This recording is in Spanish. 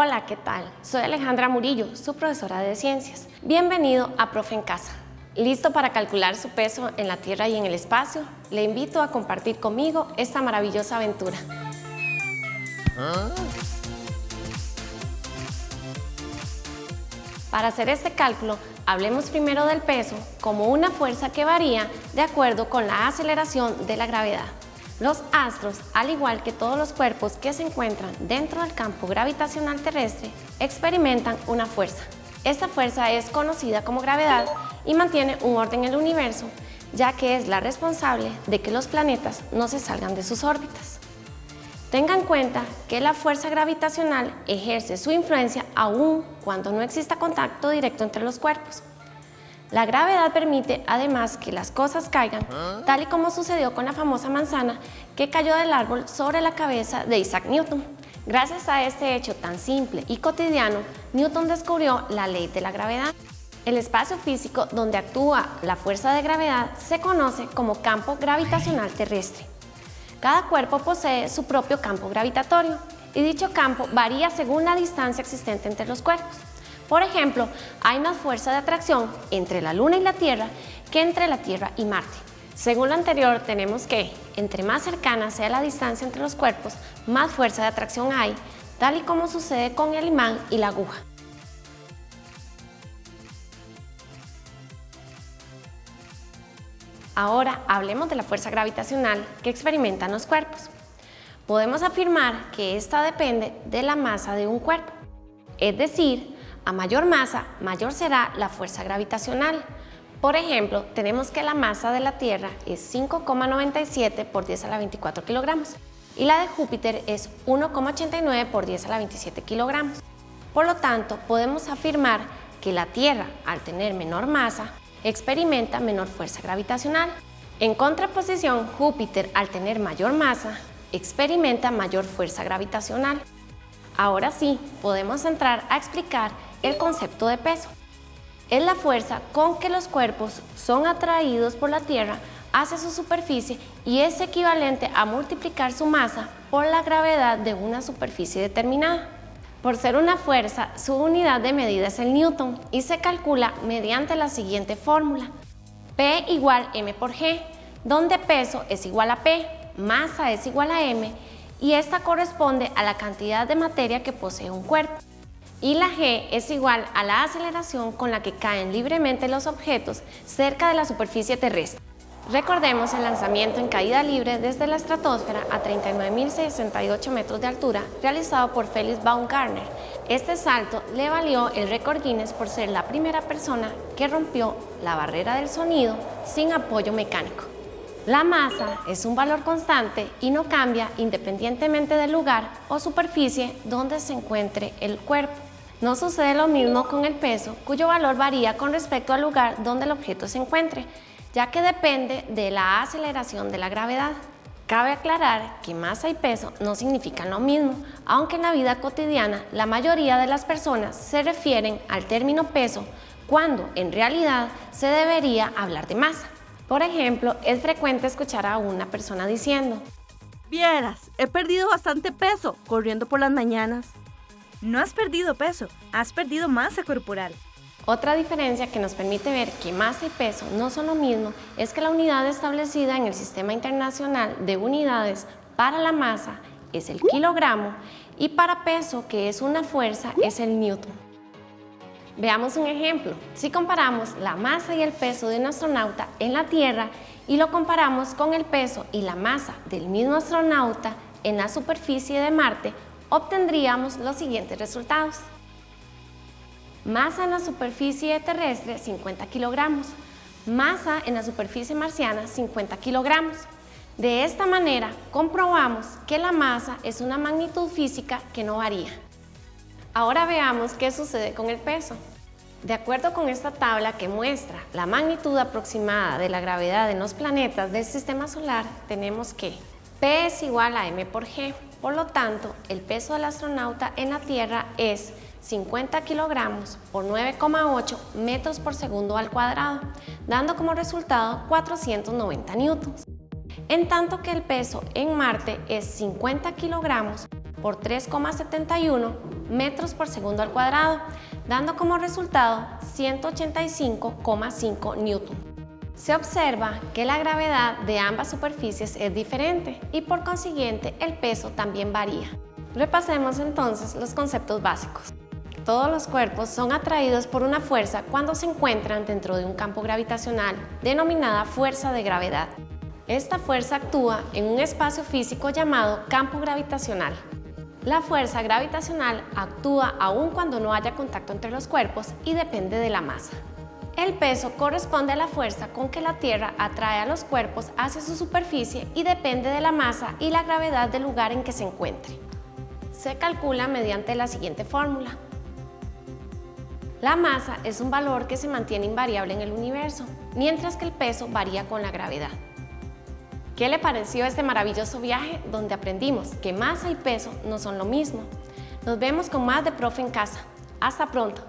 Hola, ¿qué tal? Soy Alejandra Murillo, su profesora de Ciencias. Bienvenido a Profe en Casa. ¿Listo para calcular su peso en la Tierra y en el espacio? Le invito a compartir conmigo esta maravillosa aventura. Para hacer este cálculo, hablemos primero del peso como una fuerza que varía de acuerdo con la aceleración de la gravedad. Los astros, al igual que todos los cuerpos que se encuentran dentro del campo gravitacional terrestre, experimentan una fuerza. Esta fuerza es conocida como gravedad y mantiene un orden en el universo, ya que es la responsable de que los planetas no se salgan de sus órbitas. Tenga en cuenta que la fuerza gravitacional ejerce su influencia aún cuando no exista contacto directo entre los cuerpos. La gravedad permite además que las cosas caigan, tal y como sucedió con la famosa manzana que cayó del árbol sobre la cabeza de Isaac Newton. Gracias a este hecho tan simple y cotidiano, Newton descubrió la ley de la gravedad. El espacio físico donde actúa la fuerza de gravedad se conoce como campo gravitacional terrestre. Cada cuerpo posee su propio campo gravitatorio y dicho campo varía según la distancia existente entre los cuerpos. Por ejemplo, hay más fuerza de atracción entre la Luna y la Tierra que entre la Tierra y Marte. Según lo anterior, tenemos que, entre más cercana sea la distancia entre los cuerpos, más fuerza de atracción hay, tal y como sucede con el imán y la aguja. Ahora hablemos de la fuerza gravitacional que experimentan los cuerpos. Podemos afirmar que esta depende de la masa de un cuerpo, es decir, a mayor masa, mayor será la fuerza gravitacional. Por ejemplo, tenemos que la masa de la Tierra es 5,97 por 10 a la 24 kilogramos y la de Júpiter es 1,89 por 10 a la 27 kilogramos. Por lo tanto, podemos afirmar que la Tierra, al tener menor masa, experimenta menor fuerza gravitacional. En contraposición, Júpiter, al tener mayor masa, experimenta mayor fuerza gravitacional. Ahora sí, podemos entrar a explicar el concepto de peso. Es la fuerza con que los cuerpos son atraídos por la Tierra hacia su superficie y es equivalente a multiplicar su masa por la gravedad de una superficie determinada. Por ser una fuerza, su unidad de medida es el newton y se calcula mediante la siguiente fórmula. P igual m por g, donde peso es igual a P, masa es igual a m y esta corresponde a la cantidad de materia que posee un cuerpo y la g es igual a la aceleración con la que caen libremente los objetos cerca de la superficie terrestre. Recordemos el lanzamiento en caída libre desde la estratosfera a 39.068 metros de altura realizado por Felix Baumgartner. Este salto le valió el récord Guinness por ser la primera persona que rompió la barrera del sonido sin apoyo mecánico. La masa es un valor constante y no cambia independientemente del lugar o superficie donde se encuentre el cuerpo. No sucede lo mismo con el peso, cuyo valor varía con respecto al lugar donde el objeto se encuentre, ya que depende de la aceleración de la gravedad. Cabe aclarar que masa y peso no significan lo mismo, aunque en la vida cotidiana la mayoría de las personas se refieren al término peso cuando en realidad se debería hablar de masa. Por ejemplo, es frecuente escuchar a una persona diciendo Vieras, he perdido bastante peso corriendo por las mañanas. No has perdido peso, has perdido masa corporal. Otra diferencia que nos permite ver que masa y peso no son lo mismo es que la unidad establecida en el Sistema Internacional de Unidades para la masa es el kilogramo y para peso, que es una fuerza, es el newton. Veamos un ejemplo. Si comparamos la masa y el peso de un astronauta en la Tierra y lo comparamos con el peso y la masa del mismo astronauta en la superficie de Marte, obtendríamos los siguientes resultados. Masa en la superficie terrestre 50 kilogramos, masa en la superficie marciana 50 kilogramos. De esta manera comprobamos que la masa es una magnitud física que no varía. Ahora veamos qué sucede con el peso. De acuerdo con esta tabla que muestra la magnitud aproximada de la gravedad en los planetas del sistema solar, tenemos que P es igual a m por g. Por lo tanto, el peso del astronauta en la Tierra es 50 kilogramos por 9,8 metros por segundo al cuadrado, dando como resultado 490 newtons. En tanto que el peso en Marte es 50 kilogramos por 3,71 metros por segundo al cuadrado, dando como resultado 185,5 newton. Se observa que la gravedad de ambas superficies es diferente y por consiguiente el peso también varía. Repasemos entonces los conceptos básicos. Todos los cuerpos son atraídos por una fuerza cuando se encuentran dentro de un campo gravitacional denominada fuerza de gravedad. Esta fuerza actúa en un espacio físico llamado campo gravitacional. La fuerza gravitacional actúa aún cuando no haya contacto entre los cuerpos y depende de la masa. El peso corresponde a la fuerza con que la Tierra atrae a los cuerpos hacia su superficie y depende de la masa y la gravedad del lugar en que se encuentre. Se calcula mediante la siguiente fórmula. La masa es un valor que se mantiene invariable en el universo, mientras que el peso varía con la gravedad. ¿Qué le pareció este maravilloso viaje donde aprendimos que masa y peso no son lo mismo? Nos vemos con más de Profe en Casa. ¡Hasta pronto!